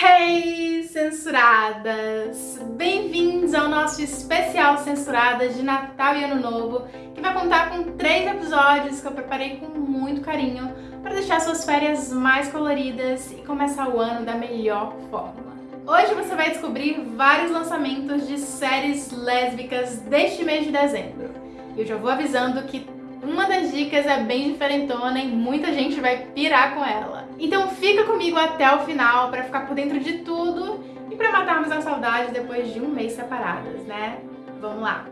Hey, censuradas! Bem-vindos ao nosso especial Censuradas de Natal e Ano Novo, que vai contar com três episódios que eu preparei com muito carinho para deixar suas férias mais coloridas e começar o ano da melhor forma. Hoje você vai descobrir vários lançamentos de séries lésbicas deste mês de dezembro. E eu já vou avisando que uma das dicas é bem diferentona e muita gente vai pirar com ela. Então fica comigo até o final para ficar por dentro de tudo e para matarmos a saudade depois de um mês separadas, né? Vamos lá!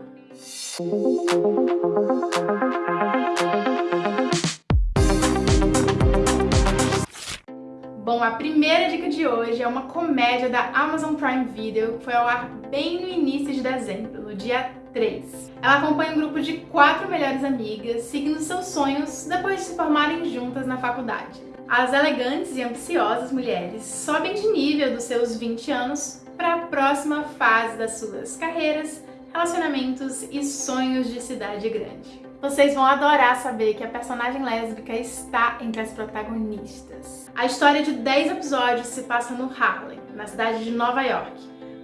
Bom, a primeira dica de hoje é uma comédia da Amazon Prime Video que foi ao ar bem no início de dezembro, no dia 3. Ela acompanha um grupo de quatro melhores amigas seguindo seus sonhos depois de se formarem juntas na faculdade. As elegantes e ambiciosas mulheres sobem de nível dos seus 20 anos para a próxima fase das suas carreiras, relacionamentos e sonhos de cidade grande. Vocês vão adorar saber que a personagem lésbica está entre as protagonistas. A história de 10 episódios se passa no Harlem, na cidade de Nova York,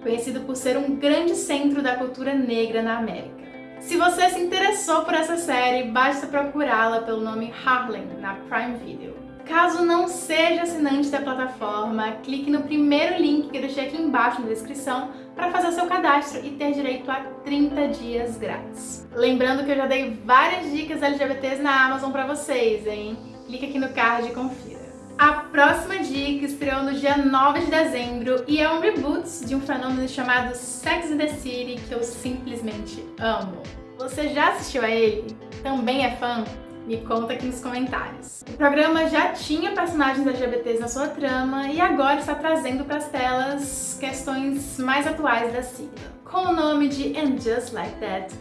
conhecido por ser um grande centro da cultura negra na América. Se você se interessou por essa série, basta procurá-la pelo nome Harlem na Prime Video. Caso não seja assinante da plataforma, clique no primeiro link que eu deixei aqui embaixo na descrição para fazer seu cadastro e ter direito a 30 dias grátis. Lembrando que eu já dei várias dicas LGBTs na Amazon para vocês, hein? Clique aqui no card e confira. A próxima dica estreou no dia 9 de dezembro e é um reboot de um fenômeno chamado Sex and the City que eu simplesmente amo. Você já assistiu a ele? Também é fã? Me conta aqui nos comentários. O programa já tinha personagens LGBTs na sua trama e agora está trazendo para as telas questões mais atuais da sigla. Com o nome de And Just Like That,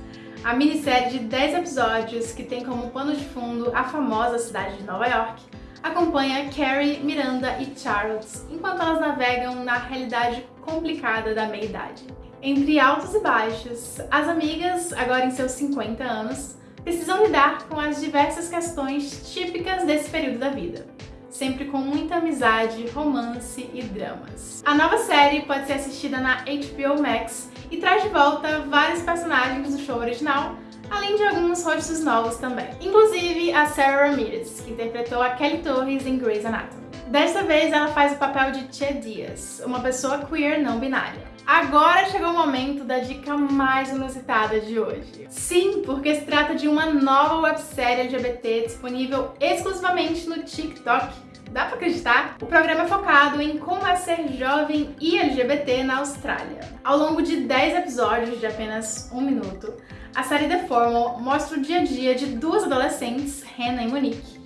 a minissérie de 10 episódios que tem como pano de fundo a famosa cidade de Nova York, acompanha Carrie, Miranda e Charles enquanto elas navegam na realidade complicada da meia-idade. Entre altos e baixos, as amigas, agora em seus 50 anos, precisam lidar com as diversas questões típicas desse período da vida, sempre com muita amizade, romance e dramas. A nova série pode ser assistida na HBO Max e traz de volta vários personagens do show original, além de alguns rostos novos também. Inclusive a Sarah Ramirez, que interpretou a Kelly Torres em Grey's Anatomy. Desta vez ela faz o papel de Che Diaz, uma pessoa queer não binária. Agora chegou o momento da dica mais inusitada de hoje. Sim, porque se trata de uma nova websérie LGBT disponível exclusivamente no TikTok. Dá pra acreditar? O programa é focado em como é ser jovem e LGBT na Austrália. Ao longo de 10 episódios de apenas um minuto, a série The Formal mostra o dia a dia de duas adolescentes, Hannah e Monique,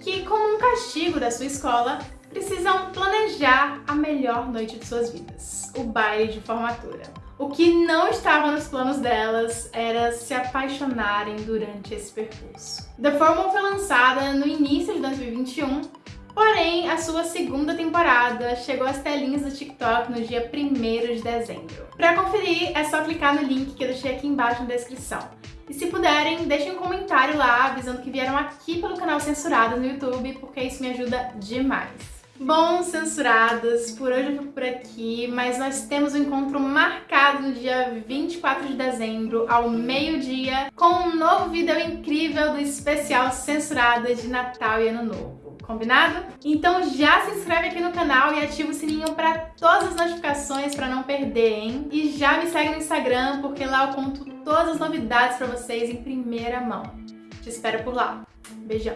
que, como um castigo da sua escola, precisam planejar a melhor noite de suas vidas, o baile de formatura. O que não estava nos planos delas era se apaixonarem durante esse percurso. The Formal foi lançada no início de 2021, porém a sua segunda temporada chegou às telinhas do TikTok no dia 1 de dezembro. Para conferir é só clicar no link que eu deixei aqui embaixo na descrição. E se puderem, deixem um comentário lá avisando que vieram aqui pelo canal Censurado no YouTube, porque isso me ajuda demais. Bom, censuradas, por hoje eu fico por aqui, mas nós temos um encontro marcado no dia 24 de dezembro, ao meio-dia, com um novo vídeo incrível do especial Censuradas de Natal e Ano Novo. Combinado? Então já se inscreve aqui no canal e ativa o sininho para todas as notificações para não perder, hein? E já me segue no Instagram, porque lá eu conto todas as novidades para vocês em primeira mão. Te espero por lá. Beijão!